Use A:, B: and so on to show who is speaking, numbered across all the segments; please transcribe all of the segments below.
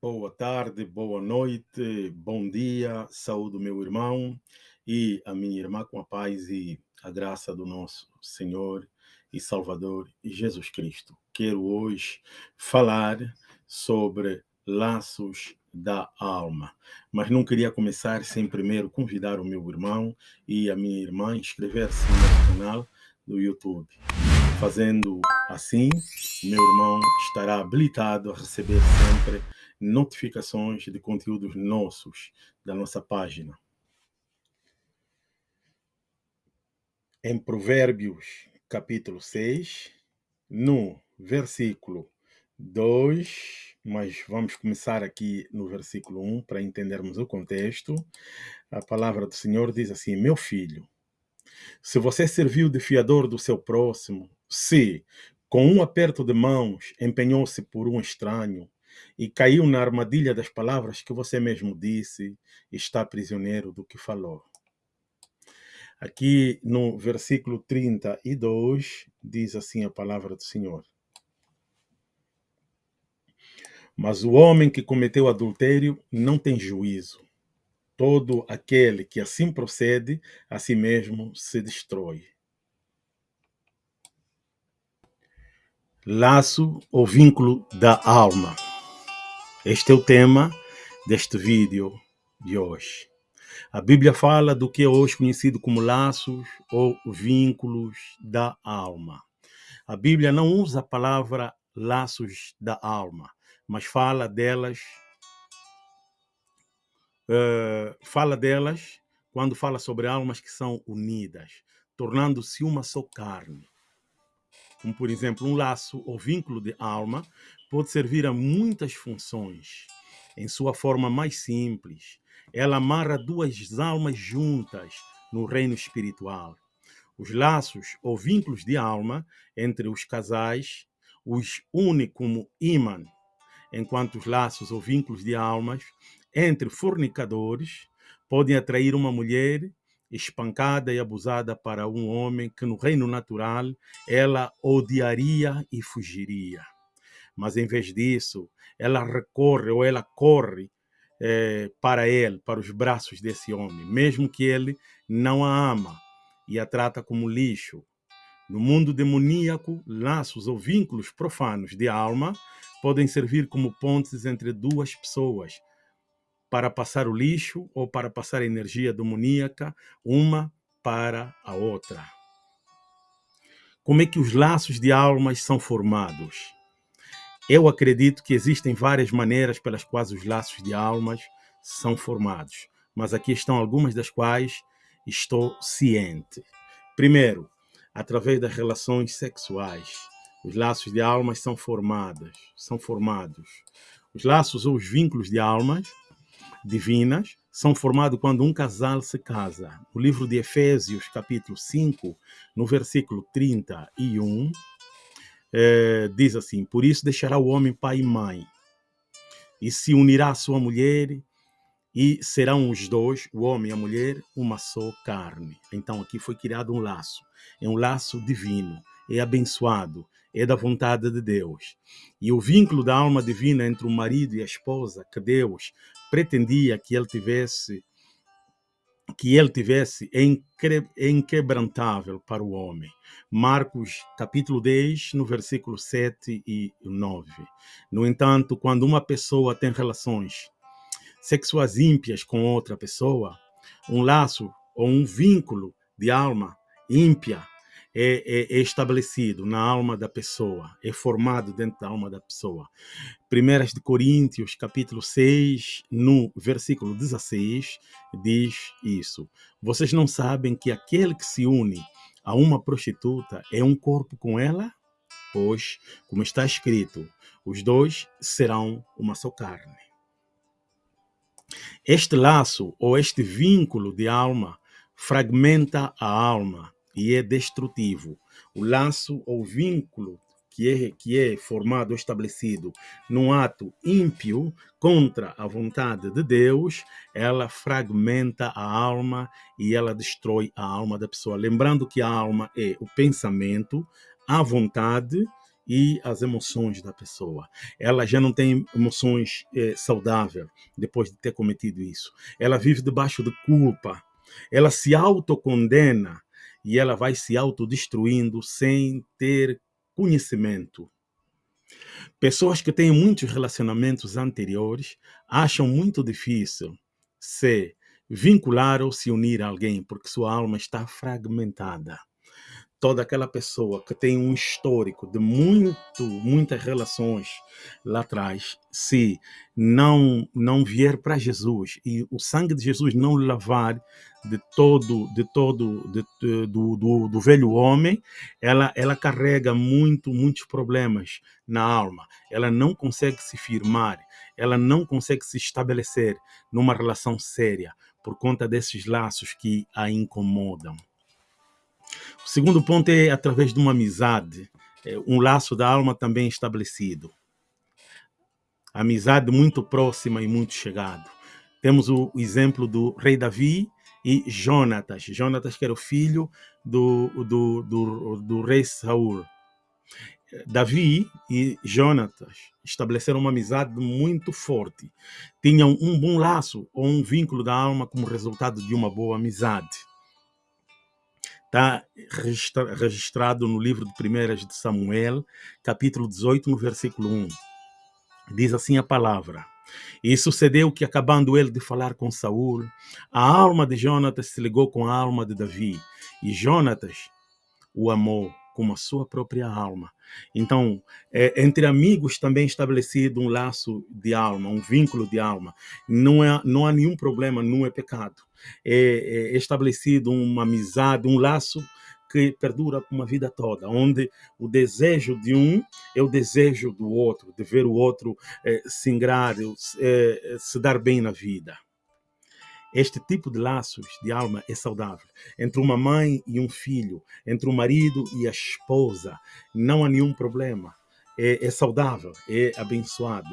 A: Boa tarde, boa noite, bom dia, saúde meu irmão e a minha irmã com a paz e a graça do nosso Senhor e Salvador Jesus Cristo. Quero hoje falar sobre laços da alma, mas não queria começar sem primeiro convidar o meu irmão e a minha irmã a inscrever-se no canal do YouTube. Fazendo assim, meu irmão estará habilitado a receber sempre notificações de conteúdos nossos, da nossa página. Em Provérbios, capítulo 6, no versículo 2, mas vamos começar aqui no versículo 1 para entendermos o contexto. A palavra do Senhor diz assim: Meu filho, se você serviu de fiador do seu próximo, se, com um aperto de mãos, empenhou-se por um estranho, e caiu na armadilha das palavras que você mesmo disse, está prisioneiro do que falou. Aqui no versículo 32 diz assim a palavra do Senhor. Mas o homem que cometeu adultério não tem juízo. Todo aquele que assim procede, a si mesmo se destrói. Laço ou vínculo da alma. Este é o tema deste vídeo de hoje. A Bíblia fala do que é hoje conhecido como laços ou vínculos da alma. A Bíblia não usa a palavra laços da alma, mas fala delas, uh, fala delas quando fala sobre almas que são unidas, tornando-se uma só carne. Como, por exemplo, um laço ou vínculo de alma pode servir a muitas funções. Em sua forma mais simples, ela amarra duas almas juntas no reino espiritual. Os laços ou vínculos de alma entre os casais os une como imã, enquanto os laços ou vínculos de almas entre fornicadores podem atrair uma mulher espancada e abusada para um homem que no reino natural ela odiaria e fugiria mas em vez disso, ela recorre ou ela corre é, para ele, para os braços desse homem, mesmo que ele não a ama e a trata como lixo. No mundo demoníaco, laços ou vínculos profanos de alma podem servir como pontes entre duas pessoas para passar o lixo ou para passar a energia demoníaca uma para a outra. Como é que os laços de almas são formados? Eu acredito que existem várias maneiras pelas quais os laços de almas são formados, mas aqui estão algumas das quais estou ciente. Primeiro, através das relações sexuais. Os laços de almas são formados, são formados. Os laços ou os vínculos de almas divinas são formados quando um casal se casa. O livro de Efésios, capítulo 5, no versículo 31, é, diz assim: Por isso deixará o homem pai e mãe, e se unirá à sua mulher, e serão os dois, o homem e a mulher, uma só carne. Então aqui foi criado um laço, é um laço divino, é abençoado, é da vontade de Deus. E o vínculo da alma divina entre o marido e a esposa, que Deus pretendia que ele tivesse que ele tivesse inquebrantável para o homem. Marcos capítulo 10, no versículo 7 e 9. No entanto, quando uma pessoa tem relações sexuais ímpias com outra pessoa, um laço ou um vínculo de alma ímpia é, é, é, estabelecido na alma da pessoa, é formado dentro da alma da pessoa. Primeiras de Coríntios, capítulo 6, no versículo 16, diz isso. Vocês não sabem que aquele que se une a uma prostituta é um corpo com ela? Pois, como está escrito, os dois serão uma só carne. Este laço ou este vínculo de alma fragmenta a alma e é destrutivo. O laço ou vínculo que é, que é formado ou estabelecido num ato ímpio contra a vontade de Deus, ela fragmenta a alma e ela destrói a alma da pessoa. Lembrando que a alma é o pensamento, a vontade e as emoções da pessoa. Ela já não tem emoções eh, saudáveis depois de ter cometido isso. Ela vive debaixo de culpa. Ela se autocondena e ela vai se autodestruindo sem ter conhecimento. Pessoas que têm muitos relacionamentos anteriores acham muito difícil se vincular ou se unir a alguém porque sua alma está fragmentada toda aquela pessoa que tem um histórico de muito, muitas relações lá atrás, se não não vier para Jesus e o sangue de Jesus não lavar de todo de todo de, de, do, do, do, velho homem, ela ela carrega muito muitos problemas na alma. Ela não consegue se firmar, ela não consegue se estabelecer numa relação séria por conta desses laços que a incomodam. Segundo ponto é através de uma amizade, é um laço da alma também estabelecido. Amizade muito próxima e muito chegado. Temos o exemplo do rei Davi e Jonatas. Jonatas que era o filho do, do, do, do rei Saul. Davi e Jonatas estabeleceram uma amizade muito forte. Tinham um bom laço ou um vínculo da alma como resultado de uma boa amizade. Está registrado no livro de Primeiras de Samuel, capítulo 18, no versículo 1. Diz assim a palavra. E sucedeu que, acabando ele de falar com Saul, a alma de Jonatas se ligou com a alma de Davi, e Jonatas o amou como a sua própria alma. Então, é, entre amigos também estabelecido um laço de alma, um vínculo de alma. Não, é, não há nenhum problema, não é pecado é, é estabelecido uma amizade, um laço que perdura por uma vida toda, onde o desejo de um é o desejo do outro, de ver o outro é, se ingrar, é, se dar bem na vida. Este tipo de laços de alma é saudável. Entre uma mãe e um filho, entre o marido e a esposa, não há nenhum problema. É, é saudável, é abençoado.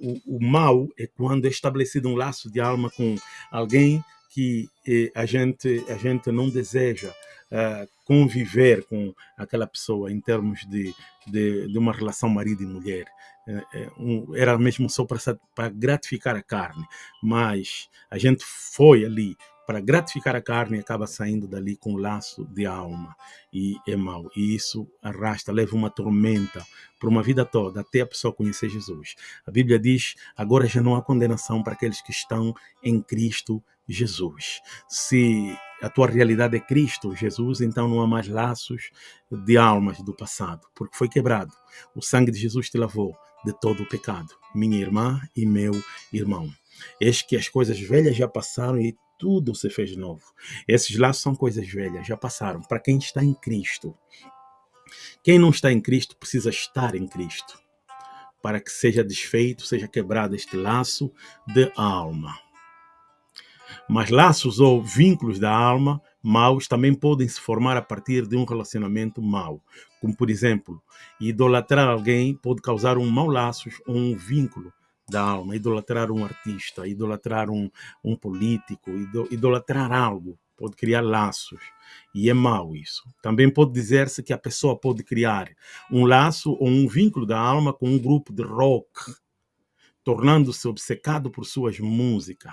A: O, o mal é quando é estabelecido um laço de alma com alguém que eh, a gente a gente não deseja uh, conviver com aquela pessoa em termos de, de, de uma relação marido e mulher. Uh, um, era mesmo só para, para gratificar a carne, mas a gente foi ali para gratificar a carne acaba saindo dali com um laço de alma e é mau. E isso arrasta, leva uma tormenta por uma vida toda até a pessoa conhecer Jesus. A Bíblia diz: agora já não há condenação para aqueles que estão em Cristo Jesus. Se a tua realidade é Cristo, Jesus, então não há mais laços de almas do passado, porque foi quebrado. O sangue de Jesus te lavou de todo o pecado, minha irmã e meu irmão. Eis que as coisas velhas já passaram e tudo se fez novo. Esses laços são coisas velhas, já passaram. Para quem está em Cristo. Quem não está em Cristo precisa estar em Cristo para que seja desfeito, seja quebrado este laço de alma. Mas laços ou vínculos da alma maus também podem se formar a partir de um relacionamento mau. Como, por exemplo, idolatrar alguém pode causar um mau laço ou um vínculo da alma. Idolatrar um artista, idolatrar um, um político, idolatrar algo pode criar laços. E é mau isso. Também pode dizer-se que a pessoa pode criar um laço ou um vínculo da alma com um grupo de rock, tornando-se obcecado por suas músicas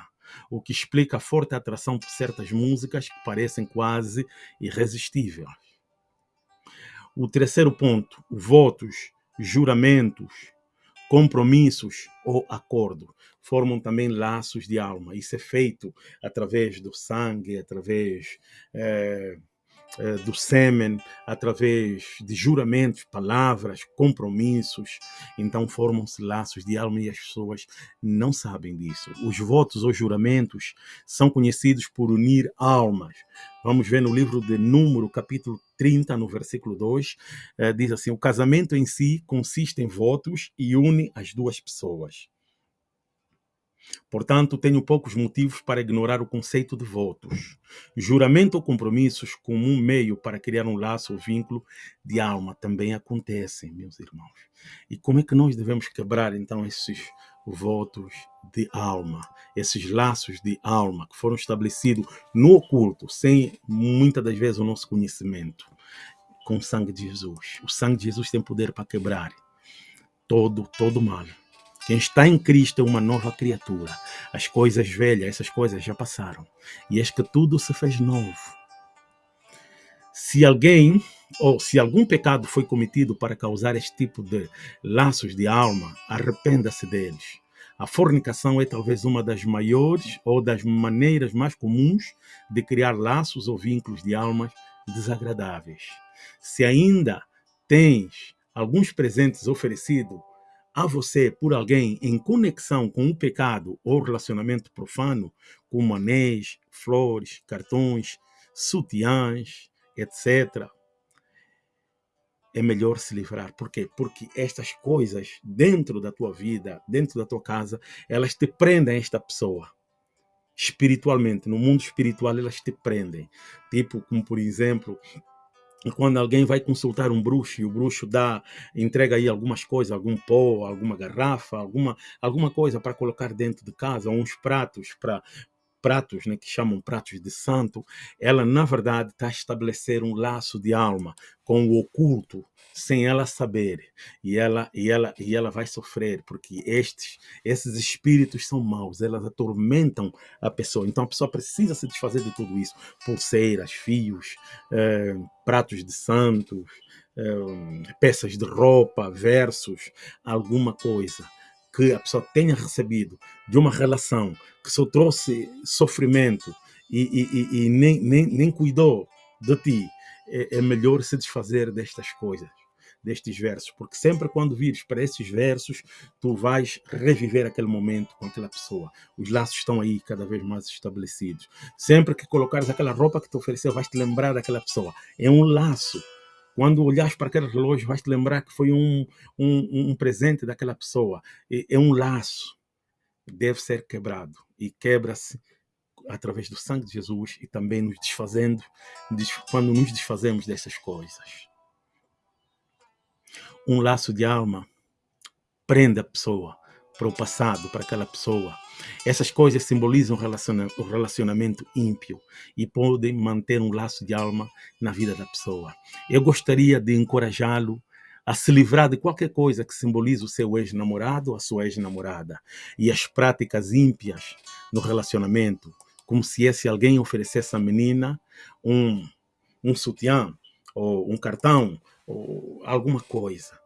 A: o que explica a forte atração por certas músicas que parecem quase irresistíveis. O terceiro ponto, votos, juramentos, compromissos ou acordo formam também laços de alma. Isso é feito através do sangue, através é, do sêmen através de juramentos, palavras, compromissos. Então formam-se laços de alma e as pessoas não sabem disso. Os votos ou juramentos são conhecidos por unir almas. Vamos ver no livro de Número, capítulo 30, no versículo 2, eh, diz assim: O casamento em si consiste em votos e une as duas pessoas. Portanto, tenho poucos motivos para ignorar o conceito de votos. Juramento ou compromissos como um meio para criar um laço ou vínculo de alma também acontecem, meus irmãos. E como é que nós devemos quebrar então esses votos de alma, esses laços de alma que foram estabelecidos no oculto, sem muitas das vezes o nosso conhecimento? com o sangue de Jesus. O sangue de Jesus tem poder para quebrar todo, todo mal. Quem está em Cristo é uma nova criatura. As coisas velhas, essas coisas já passaram. E eis que tudo se fez novo. Se alguém ou se algum pecado foi cometido para causar este tipo de laços de alma, arrependa-se deles. A fornicação é talvez uma das maiores ou das maneiras mais comuns de criar laços ou vínculos de almas desagradáveis. Se ainda tens alguns presentes oferecidos a você por alguém em conexão com o pecado ou relacionamento profano, como anéis, flores, cartões, sutiãs, etc., é melhor se livrar. Por quê? Porque estas coisas dentro da tua vida, dentro da tua casa, elas te prendem a esta pessoa. Espiritualmente, no mundo espiritual, elas te prendem. Tipo, como por exemplo, quando alguém vai consultar um bruxo e o bruxo dá, entrega aí algumas coisas, algum pó, alguma garrafa, alguma, alguma coisa para colocar dentro de casa, uns pratos para pratos, né, que chamam pratos de santo, ela na verdade está a estabelecer um laço de alma com o oculto, sem ela saber, e ela e ela e ela vai sofrer porque estes esses espíritos são maus, elas atormentam a pessoa. Então a pessoa precisa se desfazer de tudo isso, pulseiras, fios, eh, pratos de santos, eh, peças de roupa, versos, alguma coisa que a pessoa tenha recebido de uma relação que só trouxe sofrimento e, e, e nem, nem, nem cuidou de ti, é, é melhor se desfazer destas coisas destes versos, porque sempre quando vires para esses versos, tu vais reviver aquele momento com aquela pessoa. Os laços estão aí cada vez mais estabelecidos. Sempre que colocares aquela roupa que te ofereceu, vais te lembrar daquela pessoa. É um laço quando olhares para aquele relógio, vais te lembrar que foi um, um, um presente daquela pessoa. É, um laço. Deve ser quebrado. E quebra-se através do sangue de Jesus e também nos desfazendo, quando nos desfazemos dessas coisas. Um laço de alma prende a pessoa para o passado, para aquela pessoa. Essas coisas simbolizam o relacionamento ímpio e podem manter um laço de alma na vida da pessoa. Eu gostaria de encorajá-lo a se livrar de qualquer coisa que simbolize o seu ex-namorado ou a sua ex-namorada e as práticas ímpias no relacionamento, como se esse alguém oferecesse à menina um, um sutiã ou um cartão ou alguma coisa.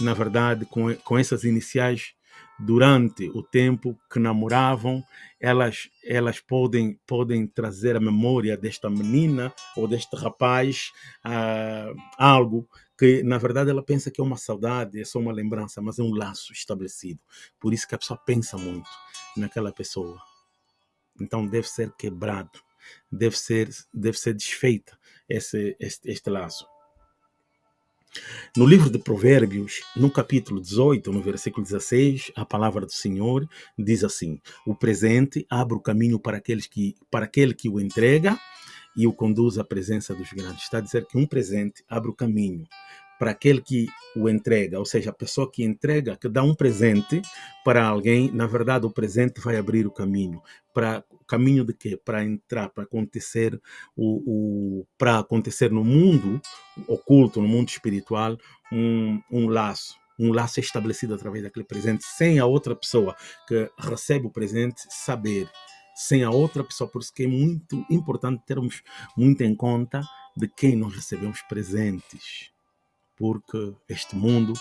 A: Na verdade, com, com essas iniciais durante o tempo que namoravam, elas, elas podem, podem trazer a memória desta menina ou deste rapaz uh, algo que, na verdade, ela pensa que é uma saudade, é só uma lembrança, mas é um laço estabelecido. Por isso que a pessoa pensa muito naquela pessoa. Então deve ser quebrado, deve ser, deve ser desfeita esse, este, este laço. No livro de Provérbios, no capítulo 18, no versículo 16, a palavra do Senhor diz assim: O presente abre o caminho para, aqueles que, para aquele que o entrega e o conduz à presença dos grandes. Está a dizer que um presente abre o caminho para aquele que o entrega, ou seja, a pessoa que entrega, que dá um presente para alguém, na verdade o presente vai abrir o caminho para caminho de quê? Para entrar, para acontecer o, o para acontecer no mundo oculto, no mundo espiritual, um, um laço, um laço estabelecido através daquele presente, sem a outra pessoa que recebe o presente saber, sem a outra pessoa. Por isso que é muito importante termos muito em conta de quem nós recebemos presentes, porque este mundo,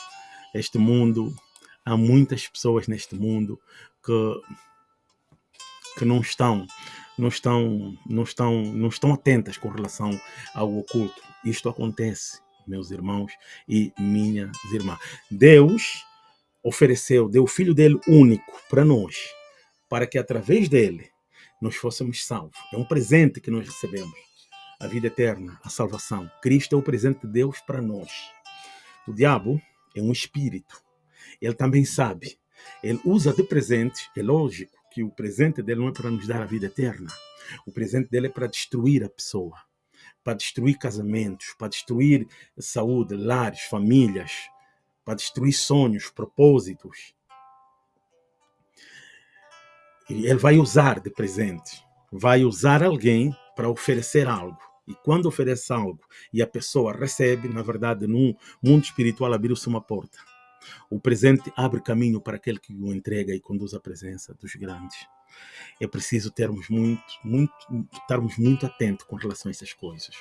A: este mundo, há muitas pessoas neste mundo que que não estão não estão não estão não estão atentas com relação ao oculto. Isto acontece, meus irmãos e minhas irmãs. Deus ofereceu, deu o filho dele único para nós, para que através dele nós fôssemos salvos. É um presente que nós recebemos. A vida eterna, a salvação. Cristo é o presente de Deus para nós. O diabo é um espírito. Ele também sabe. Ele usa de presente, é lógico, que o presente dele não é para nos dar a vida eterna. O presente dele é para destruir a pessoa, para destruir casamentos, para destruir saúde, lares, famílias, para destruir sonhos, propósitos. Ele vai usar de presente, vai usar alguém para oferecer algo. E quando oferece algo e a pessoa recebe, na verdade, no mundo espiritual abriu-se uma porta. O presente abre caminho para aquele que o entrega e conduz à presença dos grandes. É preciso termos muito, muito, estarmos muito atentos com relação a essas coisas.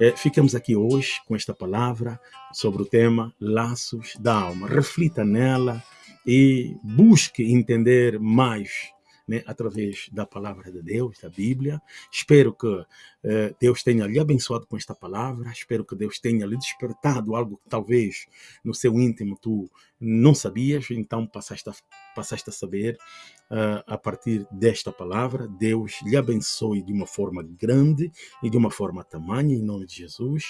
A: É, ficamos aqui hoje com esta palavra sobre o tema Laços da Alma. Reflita nela e busque entender mais né, através da palavra de Deus, da Bíblia. Espero que eh, Deus tenha lhe abençoado com esta palavra, espero que Deus tenha lhe despertado algo que talvez no seu íntimo tu não sabias, então passaste a, passaste a saber uh, a partir desta palavra. Deus lhe abençoe de uma forma grande e de uma forma tamanha, em nome de Jesus.